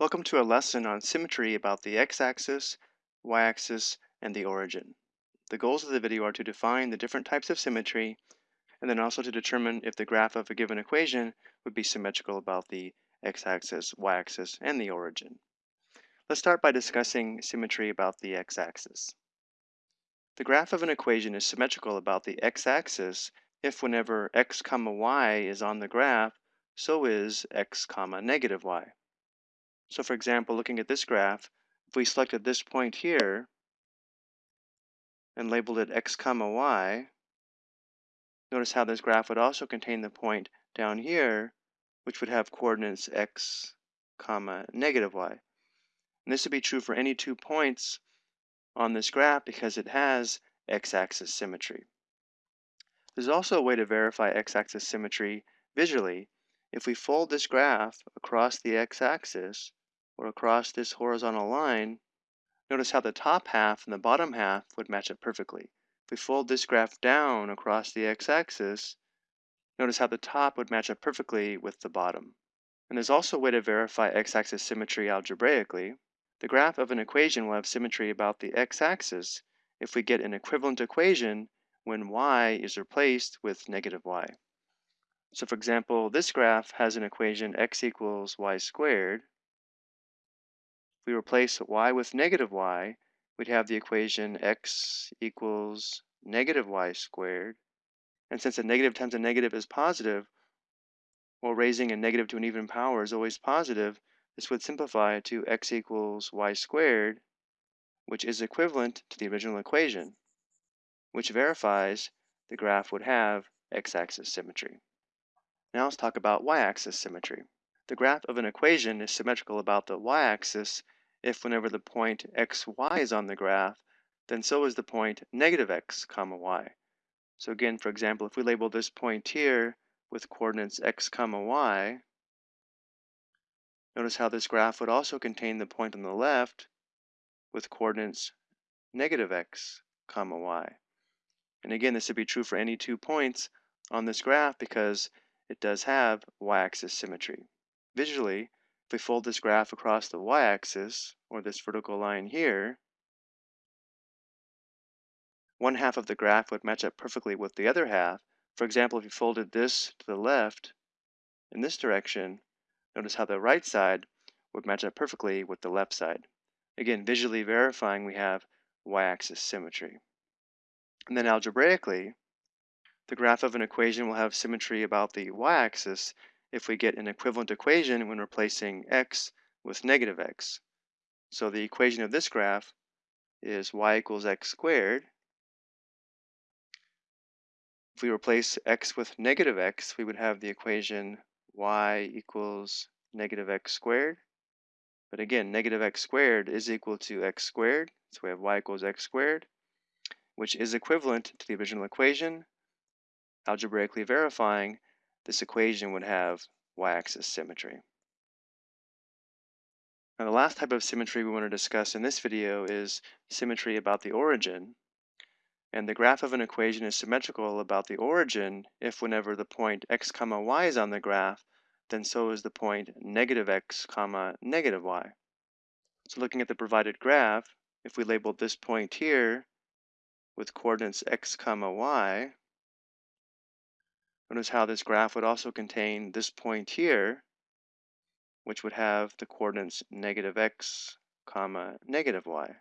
Welcome to a lesson on symmetry about the x-axis, y-axis, and the origin. The goals of the video are to define the different types of symmetry, and then also to determine if the graph of a given equation would be symmetrical about the x-axis, y-axis, and the origin. Let's start by discussing symmetry about the x-axis. The graph of an equation is symmetrical about the x-axis if whenever x comma y is on the graph, so is x comma negative y. So for example, looking at this graph, if we selected this point here and labeled it x comma y, notice how this graph would also contain the point down here, which would have coordinates x comma negative y. And this would be true for any two points on this graph because it has x-axis symmetry. There's also a way to verify x-axis symmetry visually. If we fold this graph across the x-axis, or across this horizontal line, notice how the top half and the bottom half would match up perfectly. If we fold this graph down across the x-axis, notice how the top would match up perfectly with the bottom. And there's also a way to verify x-axis symmetry algebraically. The graph of an equation will have symmetry about the x-axis if we get an equivalent equation when y is replaced with negative y. So for example, this graph has an equation x equals y squared, if we replace y with negative y, we'd have the equation x equals negative y squared. And since a negative times a negative is positive, or raising a negative to an even power is always positive, this would simplify to x equals y squared, which is equivalent to the original equation, which verifies the graph would have x-axis symmetry. Now let's talk about y-axis symmetry. The graph of an equation is symmetrical about the y-axis if whenever the point xy is on the graph, then so is the point negative x comma y. So again, for example, if we label this point here with coordinates x comma y, notice how this graph would also contain the point on the left with coordinates negative x comma y. And again, this would be true for any two points on this graph because it does have y-axis symmetry. Visually, if we fold this graph across the y-axis, or this vertical line here, one half of the graph would match up perfectly with the other half. For example, if you folded this to the left in this direction, notice how the right side would match up perfectly with the left side. Again, visually verifying we have y-axis symmetry. And then algebraically, the graph of an equation will have symmetry about the y-axis if we get an equivalent equation when replacing x with negative x. So the equation of this graph is y equals x squared. If we replace x with negative x, we would have the equation y equals negative x squared. But again, negative x squared is equal to x squared, so we have y equals x squared, which is equivalent to the original equation, algebraically verifying this equation would have y-axis symmetry. Now the last type of symmetry we want to discuss in this video is symmetry about the origin. And the graph of an equation is symmetrical about the origin if whenever the point x comma y is on the graph, then so is the point negative x comma negative y. So looking at the provided graph, if we labeled this point here with coordinates x comma y, Notice how this graph would also contain this point here, which would have the coordinates negative x, comma, negative y.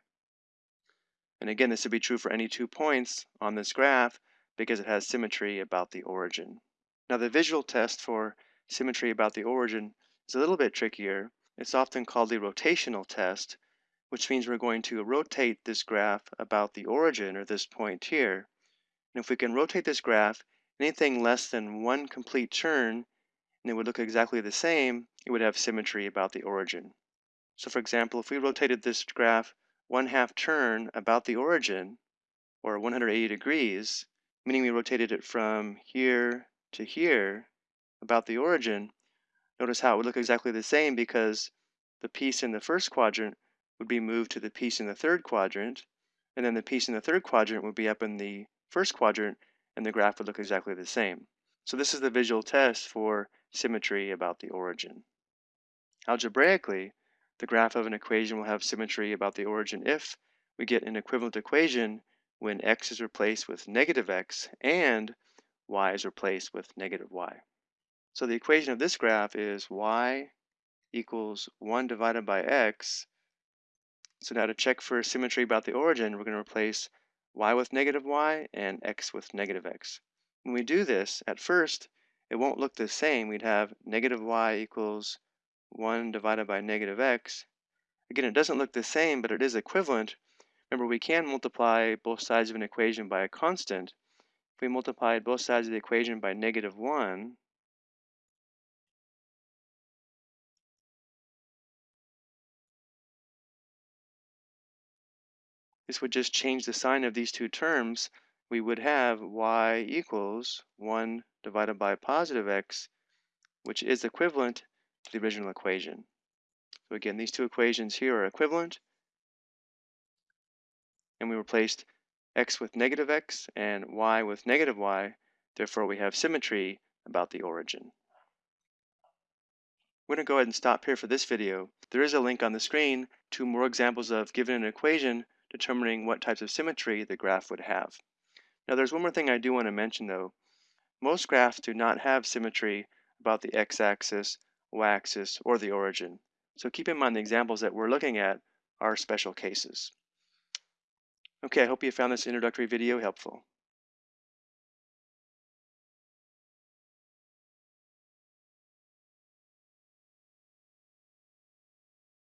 And again, this would be true for any two points on this graph because it has symmetry about the origin. Now the visual test for symmetry about the origin is a little bit trickier. It's often called the rotational test, which means we're going to rotate this graph about the origin, or this point here. And if we can rotate this graph anything less than one complete turn, and it would look exactly the same, it would have symmetry about the origin. So for example, if we rotated this graph one half turn about the origin, or 180 degrees, meaning we rotated it from here to here about the origin, notice how it would look exactly the same because the piece in the first quadrant would be moved to the piece in the third quadrant, and then the piece in the third quadrant would be up in the first quadrant, and the graph would look exactly the same. So this is the visual test for symmetry about the origin. Algebraically, the graph of an equation will have symmetry about the origin if we get an equivalent equation when x is replaced with negative x and y is replaced with negative y. So the equation of this graph is y equals 1 divided by x. So now to check for symmetry about the origin, we're going to replace y with negative y and x with negative x. When we do this, at first, it won't look the same. We'd have negative y equals 1 divided by negative x. Again, it doesn't look the same, but it is equivalent. Remember, we can multiply both sides of an equation by a constant. If we multiplied both sides of the equation by negative 1, this would just change the sign of these two terms. We would have y equals 1 divided by positive x, which is equivalent to the original equation. So again, these two equations here are equivalent. And we replaced x with negative x and y with negative y. Therefore, we have symmetry about the origin. We're going to go ahead and stop here for this video. There is a link on the screen to more examples of given an equation determining what types of symmetry the graph would have. Now there's one more thing I do want to mention though. Most graphs do not have symmetry about the x-axis, y-axis, or the origin. So keep in mind the examples that we're looking at are special cases. Okay, I hope you found this introductory video helpful.